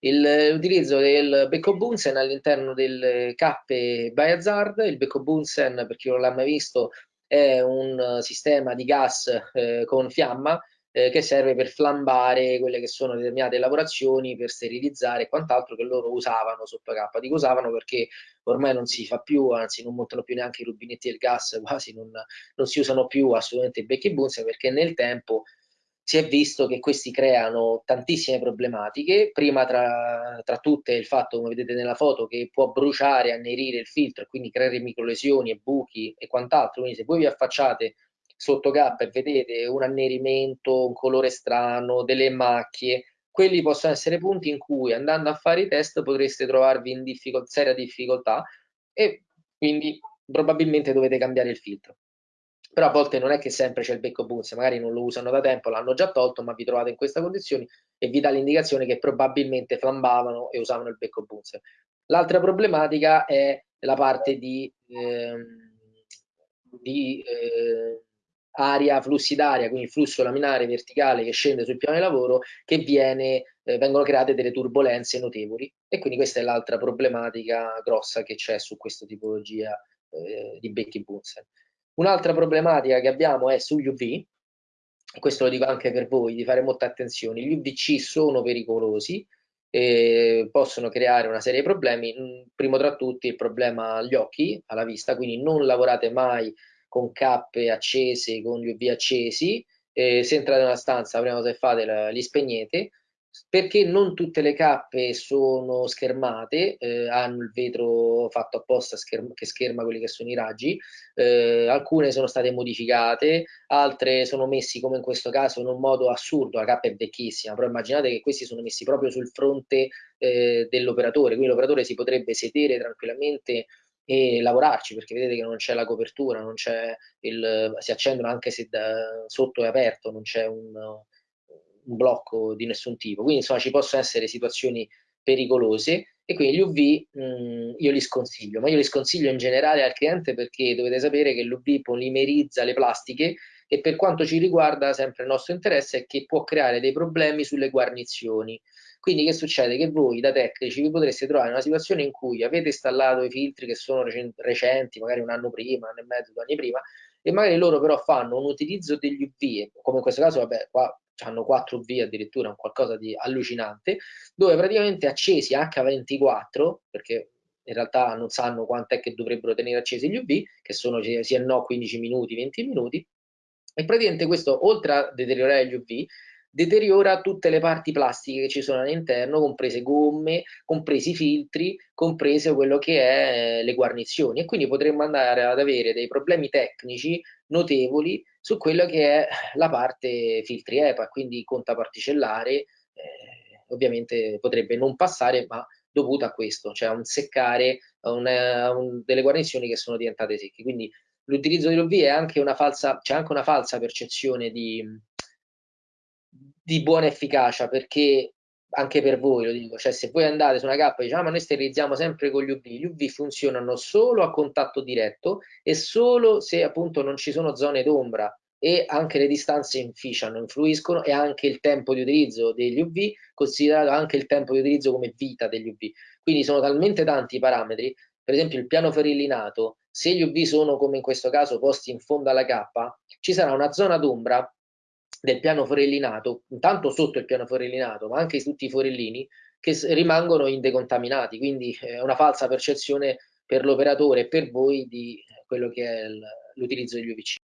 l'utilizzo del becco Bunsen all'interno del cappe Bayazard. Il becco Bunsen, per chi non l'ha mai visto, è un sistema di gas eh, con fiamma eh, che serve per flambare quelle che sono determinate lavorazioni, per sterilizzare e quant'altro che loro usavano sotto K. Dico usavano perché ormai non si fa più, anzi non montano più neanche i rubinetti del gas, quasi non, non si usano più assolutamente i becchi Bunsen perché nel tempo si è visto che questi creano tantissime problematiche, prima tra, tra, tutte il fatto, come vedete nella foto, che può bruciare, annerire il filtro e quindi creare microlesioni e buchi e quant'altro, quindi se voi vi affacciate sotto K e vedete un annerimento, un colore strano, delle macchie, quelli possono essere punti in cui andando a fare i test potreste trovarvi in difficol seria difficoltà e quindi probabilmente dovete cambiare il filtro. Però a volte non è che sempre c'è il becco Bunsen, magari non lo usano da tempo, l'hanno già tolto, ma vi trovate in questa condizione e vi dà l'indicazione che probabilmente flambavano e usavano il becco Bunsen. L'altra problematica è la parte di, eh, di eh, aria, flussi d'aria, quindi flusso laminare verticale che scende sul piano di lavoro, che viene, eh, vengono create delle turbulenze notevoli e quindi questa è l'altra problematica grossa che c'è su questa tipologia eh, di becchi Bunsen. Un'altra problematica che abbiamo è sugli UV, questo lo dico anche per voi, di fare molta attenzione, gli UVC sono pericolosi, e possono creare una serie di problemi, primo tra tutti il problema agli occhi, alla vista, quindi non lavorate mai con cappe accese, con gli UV accesi, eh, se entrate in una stanza, la prima cosa che fate, li spegnete, perché non tutte le cappe sono schermate, eh, hanno il vetro fatto apposta scherm che scherma quelli che sono i raggi, eh, alcune sono state modificate, altre sono messi come in questo caso in un modo assurdo, la cappa è vecchissima, però immaginate che questi sono messi proprio sul fronte eh, dell'operatore, quindi l'operatore si potrebbe sedere tranquillamente e lavorarci perché vedete che non c'è la copertura, non il, si accendono anche se da, sotto è aperto, non c'è un, un, blocco di nessun tipo. Quindi insomma ci possono essere situazioni pericolose e quindi gli UV mh, io li sconsiglio, ma io li sconsiglio in generale al cliente perché dovete sapere che l'UV polimerizza le plastiche e per quanto ci riguarda sempre il nostro interesse è che può creare dei problemi sulle guarnizioni quindi che succede? Che voi da tecnici vi potreste trovare in una situazione in cui avete installato i filtri che sono recenti, magari un anno prima, un anno e mezzo, due anni prima, e magari loro però fanno un utilizzo degli UV, come in questo caso, vabbè, qua hanno 4 UV addirittura, un qualcosa di allucinante, dove praticamente accesi H24, perché in realtà non sanno quant'è che dovrebbero tenere accesi gli UV, che sono sia no 15 minuti, 20 minuti, e praticamente questo, oltre a deteriorare gli UV, deteriora tutte le parti plastiche che ci sono all'interno, comprese gomme, compresi filtri, compreso quello che è eh, le guarnizioni. E quindi potremmo andare ad avere dei problemi tecnici notevoli su quello che è la parte filtri EPA, quindi conta particellare, eh, ovviamente potrebbe non passare, ma dovuto a questo, cioè a un seccare una, un, delle guarnizioni che sono diventate secche. Quindi l'utilizzo dell'OV è anche una falsa, c'è anche una falsa percezione di, di buona efficacia perché anche per voi lo dico, cioè se voi andate su una cappa e diciamo ma noi sterilizziamo sempre con gli UV, gli UV funzionano solo a contatto diretto e solo se appunto non ci sono zone d'ombra e anche le distanze inficiano, influiscono e anche il tempo di utilizzo degli UV, considerato anche il tempo di utilizzo come vita degli UV. Quindi sono talmente tanti i parametri, per esempio il piano ferillinato, se gli UV sono come in questo caso posti in fondo alla cappa, ci sarà una zona d'ombra del piano forellinato, intanto sotto il piano forellinato, ma anche tutti i forellini, che rimangono indecontaminati, quindi è una falsa percezione per l'operatore e per voi di quello che è l'utilizzo degli UVC.